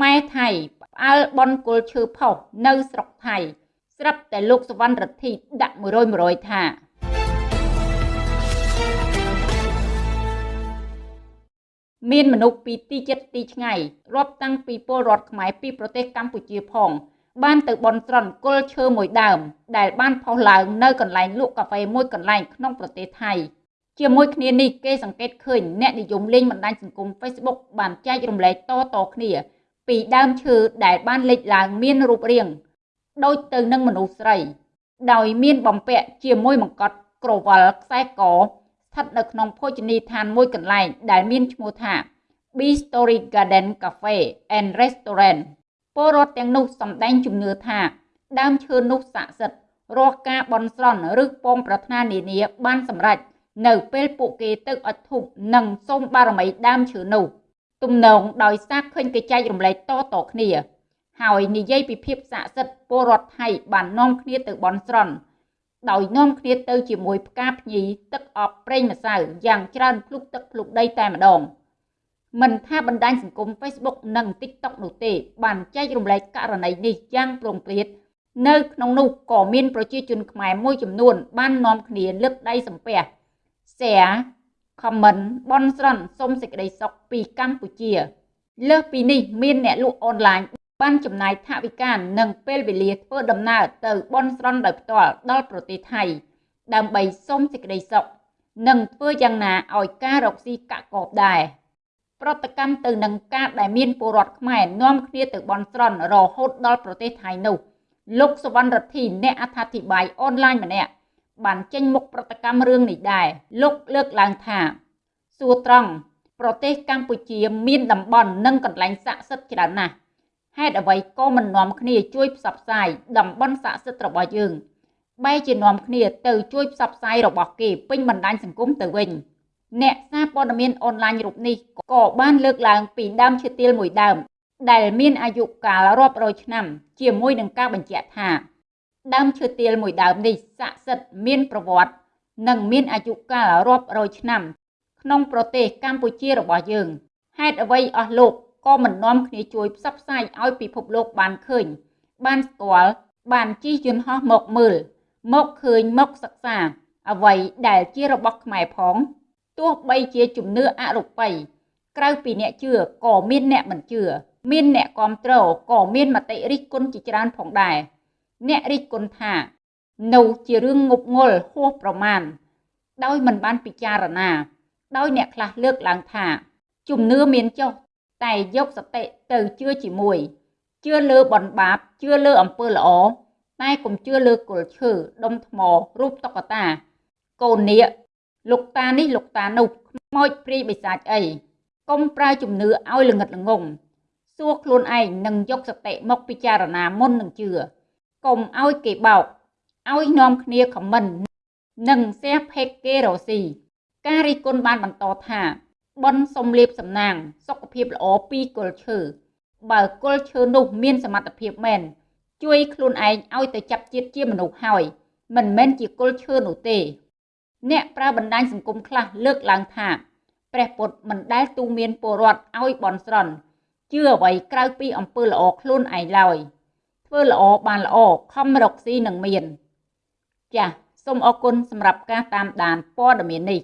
ខ្មែរថៃផ្អើលបនគុលឈើផុសនៅស្រុកថៃ ស្រាប់តែលោកសវណ្ណរដ្ឋីដាក់100 100ថាមានមនុស្សពីទីចិត្តទីឆ្ងាយរាប់តាំងពីពលរដ្ឋខ្មែរពីប្រទេសកម្ពុជាផង បានទៅបន់ស្រន់គល់ឈើមួយដើម ដែលបានផុសឡើងនៅកន្លែងលក់កាហ្វេមួយកន្លែងក្នុងប្រទេសថៃជាមួយគ្នានេះគេសង្កេតឃើញអ្នកនិយមលេងបណ្ដាញសង្គម Facebook បានចែករំលែកតៗគ្នា ពីដើមឈើដែលបានលេចឡើងមានរូបរាងដូចទៅនឹងមនុស្សស្រី ដោយមានបំពាក់ជាមួយមកកត់ក្រវិលខ្សែកស្ថិតនៅក្នុងភោជនីយដ្ឋានមួយកន្លែងដែលមានឈ្មោះថា B Story Garden Cafe and Restaurant ពលរដ្ឋទាំងនោះសម្ដែងជំនឿថា ដើមឈើនោះស័ក្តិសិទ្ធិរកការបន់ស្រន់ឬពងប្រាថ្នានានាបានសម្រេចនៅពេលពួកគេទៅអុជធូបនិងសូមបារមីដើមឈើនោះ ទំនងដោយសារឃើញគេចែករំលែកតៗគ្នា ហើយនិយាយពីភាពស័ក្តិសិទ្ធិពលរដ្ឋថៃបាននាំគ្នាទៅបន់ស្រន់ដោយនាំគ្នាទៅជាមួយផ្កាភ្ញីទឹកអប់ប្រេងម្សៅយ៉ាងច្រើនភ្លុកទឹកភ្លុកដីតែម្ដងមិនថាបណ្ដាញសង្គម Facebook និង TikTok នោះទេ បានចែករំលែកករណីនេះយ៉ាងប្រងព្រាតនៅក្នុងនោះក៏មានប្រជាជនខ្មែរមួយចំនួនបាននាំគ្នាលើកដៃសំពះ share comment បន់ស្រន់សុំសេចក្តីសុខពីកម្ពុជា លើសពីនេះមានអ្នកលក់អនឡាញបានចំណាយថវិកានិងពេលវេលាធ្វើដំណើរទៅបន់ស្រន់ដោយផ្ទាល់ដល់ប្រទេសថៃ ដើម្បីសុំសេចក្តីសុខនិងធ្វើយ៉ាងណាឲ្យការរកស៊ីកាក់កបដែរប្រតិកម្មទៅនឹងការដែលមានពលរដ្ឋខ្មែរនាំគ្នាទៅបន់ស្រន់រហូតដល់ប្រទេសថៃនោះលោកសវណ្ណរដ្ឋីអ្នកអត្ថាធិប្បាយអនឡាញម្នាក់ បានចេញមុខប្រតិកម្មរឿងនេះដែរលោកលើកឡើងថាសួរត្រង់ប្រទេសកម្ពុជាមានតំបន់និងកន្លែងស័ក្តិសិទ្ធិច្រើនណាស់ហេតុអ្វីក៏មិននាំគ្នាជួយផ្សព្វផ្សាយតំបន់ស័ក្តិសិទ្ធិរបស់យើងបែរជានាំគ្នាទៅជួយផ្សព្វផ្សាយរបស់គេពេញបណ្ដាញសង្គមទៅវិញអ្នកសារព័ត៌មានអនឡាញរូបនេះក៏បានលើកឡើងពីដើមឈើទាលមួយដើមដែលមានអាយុកាលរាប់រយឆ្នាំជាមួយនឹងការបញ្ជាក់ថា ដើមឈើទាលមួយដើមនេះស័ក្តិសិទ្ធិមានប្រវត្តិនិងមានអាយុកាលរាប់រយឆ្នាំ ក្នុងប្រទេសកម្ពុជារបស់យើងហេតុអ្វីអស់លោកក៏មិននាំគ្នាជួយផ្សព្វផ្សាយឲ្យពិភពលោកបានឃើញ បានស្គាល់បានជិះយន្តហោះមកមើល មកឃើញមកសិក្សា អ្វីដែលជារបស់ខ្មែរផងទោះបីជាជំនឿអរូបីក្រៅពីអ្នកជឿក៏មានអ្នកមិនជឿមានអ្នកគ្រប់គ្រងក៏មានមតិរិះគន់ជាច្រើនផងដែរ អ្នករិះគន់ថានោះជារឿងងប់ងល់ហួសប្រមាណដោយមិនបានពិចារណា ដោយអ្នកខ្លះលើកឡើងថា ជំនឿមានចុះតែយកសតិទៅជឿជាមួយជឿលើបនបាបជឿលើអំពើល្អតែកុំជឿលើគល់ឈើដុំថ្មរូបតុក្កតា កូននាគលោកតានេះលោកតានោះខ្មោចព្រាយបិសាចអីកុំប្រើជំនឿឲ្យល្ងិតល្ងងសួរខ្លួនឯងនិងយកសតិមកពិចារណាមុននឹងជឿ កុំឲ្យគេបោកឲ្យនាំគ្នាខមមិននិងសះផេកគេរស៊ីការរីគុណបានបន្តថាបនសំលៀបសំណាង សុខភាពល្អពីគល់ឈើបើគល់ឈើនោះមានសមត្ថភាពមែនជួយខ្លួនឯងឲ្យទៅចាប់ជាតិជាមនុស្សហើយមិនមែនជាគល់ឈើនោះទេ អ្នកប្រើបណ្ដាញសង្គមខ្លះលើកឡើងថាព្រះពុទ្ធមិនដែលទូមានពលរដ្ឋឲ្យបន់ស្រន់ជឿអ្វីក្រៅពីអំពើល្អខ្លួនឯងឡើយ ធ្វើល្អបានល្អខំរកស៊ីនឹងមាន ចាសសូមអរគុណសម្រាប់ការតាមដានព័ត៌មាននេះ